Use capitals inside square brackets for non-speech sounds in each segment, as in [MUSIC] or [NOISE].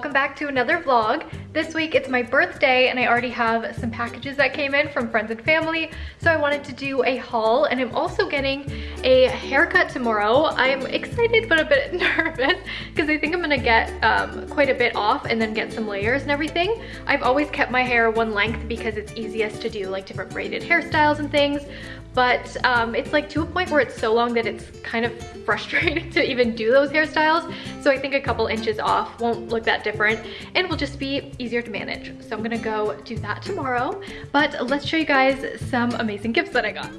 welcome back to another vlog. This week it's my birthday and I already have some packages that came in from friends and family. So I wanted to do a haul and I'm also getting a haircut tomorrow. I'm excited but a bit [LAUGHS] nervous because I think I'm gonna get um, quite a bit off and then get some layers and everything. I've always kept my hair one length because it's easiest to do like different braided hairstyles and things but um, it's like to a point where it's so long that it's kind of [LAUGHS] frustrating to even do those hairstyles. So I think a couple inches off won't look that different and will just be easier to manage. So I'm gonna go do that tomorrow. But let's show you guys some amazing gifts that I got.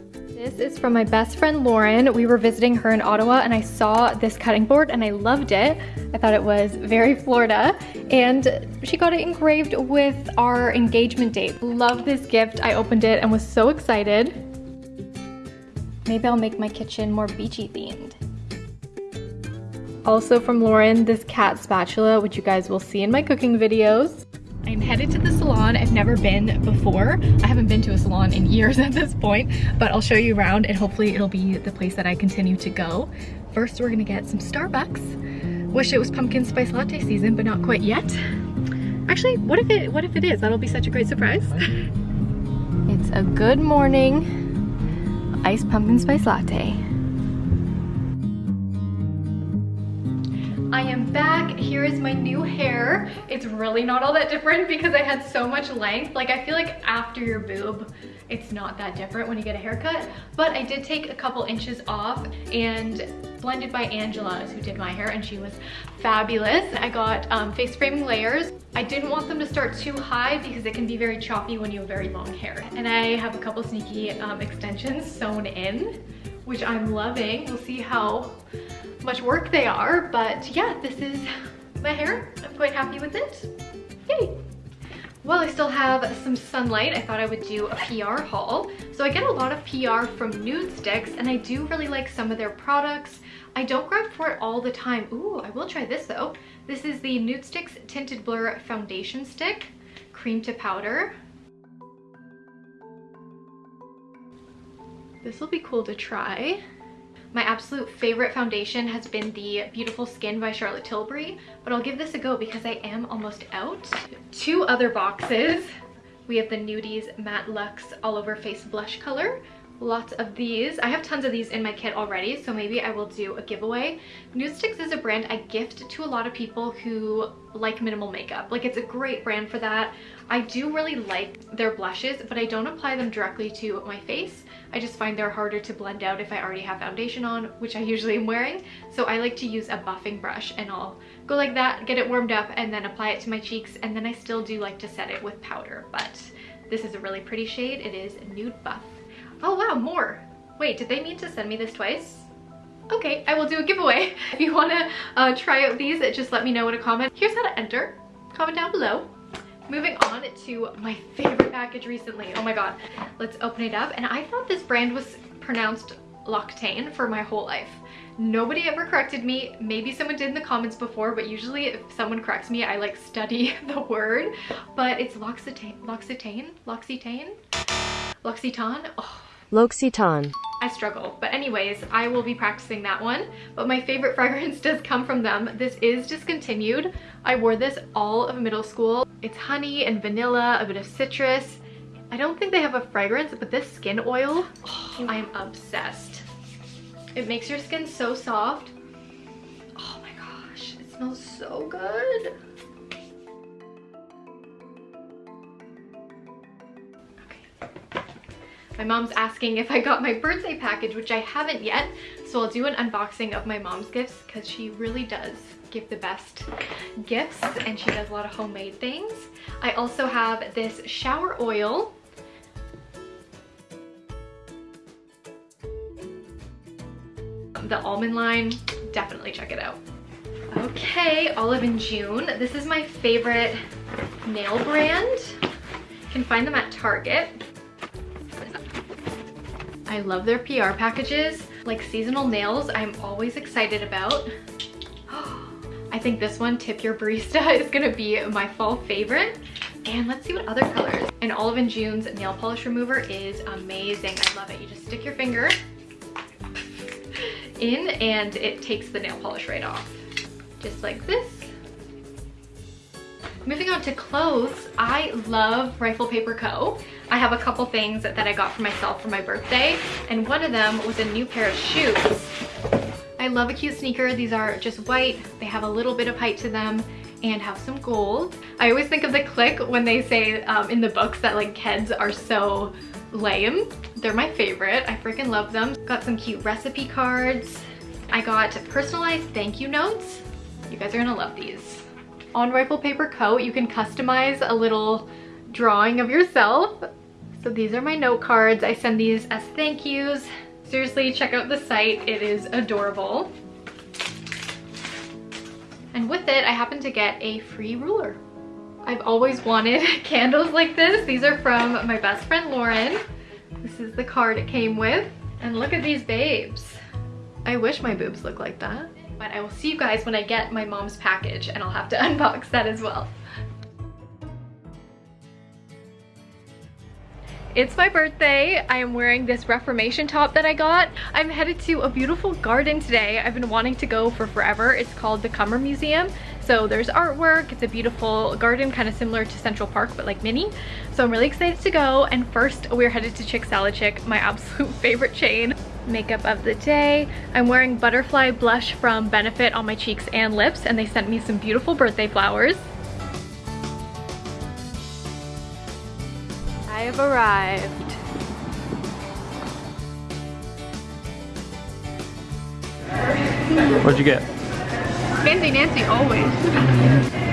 This is from my best friend Lauren. We were visiting her in Ottawa and I saw this cutting board and I loved it. I thought it was very Florida and she got it engraved with our engagement date. Love this gift. I opened it and was so excited. Maybe I'll make my kitchen more beachy themed. Also from Lauren, this cat spatula, which you guys will see in my cooking videos. I'm headed to the salon. I've never been before. I haven't been to a salon in years [LAUGHS] at this point, but I'll show you around and hopefully it'll be the place that I continue to go. First, we're gonna get some Starbucks. Wish it was pumpkin spice latte season, but not quite yet. Actually, what if it what if it is? That'll be such a great surprise. [LAUGHS] it's a good morning iced pumpkin spice latte. Am back. Here is my new hair. It's really not all that different because I had so much length. Like I feel like after your boob, it's not that different when you get a haircut. But I did take a couple inches off and blended by Angela who did my hair and she was fabulous. I got um, face framing layers. I didn't want them to start too high because it can be very choppy when you have very long hair. And I have a couple sneaky um, extensions sewn in, which I'm loving. We'll see how much work they are, but yeah, this is my hair. I'm quite happy with it. Yay! While I still have some sunlight, I thought I would do a PR haul. So I get a lot of PR from Nudestix and I do really like some of their products. I don't grab for it all the time. Ooh, I will try this though. This is the Nudestix Tinted Blur Foundation Stick, cream to powder. This will be cool to try. My absolute favorite foundation has been the Beautiful Skin by Charlotte Tilbury, but I'll give this a go because I am almost out. Two other boxes. We have the Nudies Matte Luxe All Over Face Blush Color, lots of these. I have tons of these in my kit already, so maybe I will do a giveaway. Nudestix is a brand I gift to a lot of people who like minimal makeup. Like it's a great brand for that. I do really like their blushes, but I don't apply them directly to my face. I just find they're harder to blend out if I already have foundation on, which I usually am wearing. So I like to use a buffing brush and I'll go like that, get it warmed up, and then apply it to my cheeks. And then I still do like to set it with powder, but this is a really pretty shade. It is Nude Buff. Oh wow, more. Wait, did they mean to send me this twice? Okay, I will do a giveaway. [LAUGHS] If you want to uh, try out these, just let me know in a comment. Here's how to enter. Comment down below. Moving on to my favorite package recently. Oh my god. Let's open it up. And I thought this brand was pronounced Loctane for my whole life. Nobody ever corrected me. Maybe someone did in the comments before, but usually if someone corrects me, I like study [LAUGHS] the word. But it's L'Occitane. L'Occitane? L'Occitane? L'Occitane? Oh L'Occitane. I struggle. But anyways, I will be practicing that one. But my favorite [LAUGHS] fragrance does come from them. This is discontinued. I wore this all of middle school. It's honey and vanilla, a bit of citrus. I don't think they have a fragrance, but this skin oil, oh, I am obsessed. It makes your skin so soft. Oh my gosh, it smells so good. My mom's asking if I got my birthday package, which I haven't yet. So I'll do an unboxing of my mom's gifts because she really does give the best gifts and she does a lot of homemade things. I also have this shower oil. The almond line, definitely check it out. Okay, Olive and June. This is my favorite nail brand. You can find them at Target. I love their PR packages. Like seasonal nails, I'm always excited about. [GASPS] I think this one, Tip Your Barista, [LAUGHS] is gonna be my fall favorite. And let's see what other colors. And Olive and June's nail polish remover is amazing. I love it. You just stick your finger [LAUGHS] in and it takes the nail polish right off. Just like this. Moving on to clothes, I love Rifle Paper Co. I have a couple things that I got for myself for my birthday, and one of them was a new pair of shoes. I love a cute sneaker. These are just white. They have a little bit of height to them and have some gold. I always think of the click when they say um, in the books that like kids are so lame. They're my favorite. I freaking love them. Got some cute recipe cards. I got personalized thank you notes. You guys are gonna love these. On Rifle Paper Co, you can customize a little drawing of yourself. So these are my note cards. I send these as thank yous. Seriously, check out the site. It is adorable. And with it, I happened to get a free ruler. I've always wanted [LAUGHS] candles like this. These are from my best friend Lauren. This is the card it came with. And look at these babes. I wish my boobs looked like that. But I will see you guys when I get my mom's package and I'll have to [LAUGHS] unbox that as well. It's my birthday. I am wearing this Reformation top that I got. I'm headed to a beautiful garden today. I've been wanting to go for forever. It's called the Cummer Museum. So there's artwork. It's a beautiful garden, kind of similar to Central Park, but like mini. So I'm really excited to go. And first we're headed to Chicken Salad Chick, my [LAUGHS] absolute favorite chain. Makeup of the day. I'm wearing butterfly blush from Benefit on my cheeks and lips, and they sent me some beautiful birthday flowers. I have arrived. What'd you get? Fancy Nancy always. [LAUGHS]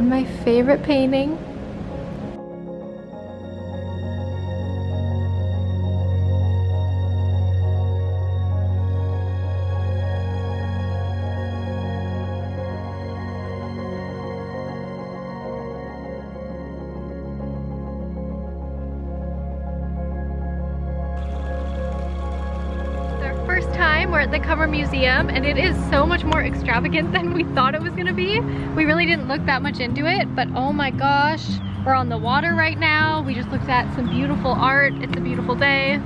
Found my favorite painting. At the Cummer Museum and it is so much more extravagant than we thought it was gonna be. We really didn't look that much into it, but oh my gosh, we're on the water right now. We just looked at some beautiful art. It's a beautiful day.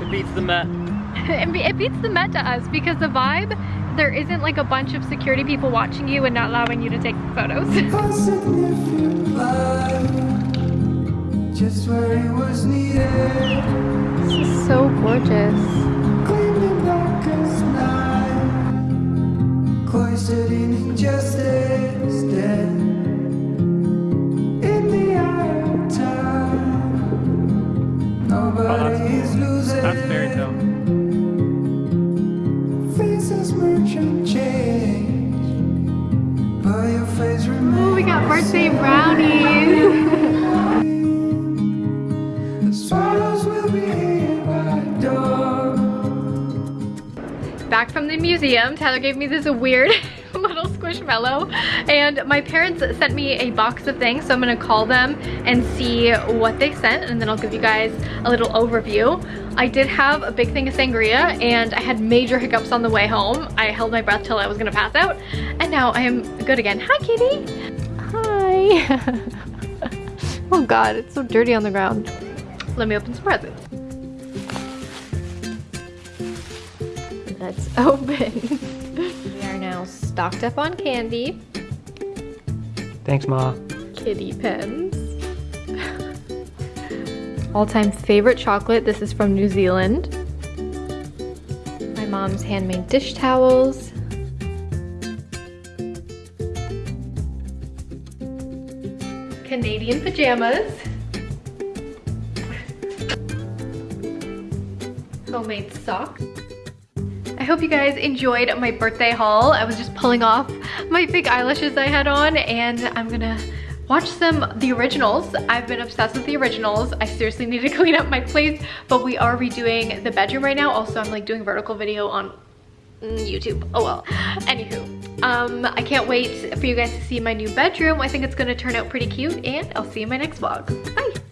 It beats the Met. [LAUGHS] it beats the Met to us because the vibe, there isn't like a bunch of security people watching you and not allowing you to take photos. [LAUGHS] just where it was needed. This is so gorgeous. Cloistered in injustice dead museum. Tyler gave me this weird [LAUGHS] little squishmallow and my parents sent me a box of things so I'm gonna call them and see what they sent and then I'll give you guys a little overview. I did have a big thing of sangria and I had major hiccups on the way home. I held my breath till I was gonna pass out and now I am good again. Hi kitty! Hi! [LAUGHS] oh god, it's so dirty on the ground. Let me open some presents. Let's [LAUGHS] open. we are now stocked up on candy. Thanks, Ma. Kitty pens. [LAUGHS] All-time favorite chocolate. This is from New Zealand. My mom's handmade dish towels. Canadian pajamas. [LAUGHS] Homemade socks. I hope you guys enjoyed my birthday haul. I was just pulling off my fake eyelashes I had on and I'm gonna watch some the originals. I've been obsessed with the originals. I seriously need to [LAUGHS] clean up my place, but we are redoing the bedroom right now. Also, I'm like doing vertical video on YouTube. Oh well. Anywho, um, I can't wait for you guys to see my new bedroom. I think it's gonna turn out pretty cute and I'll see you in my next vlog. Bye.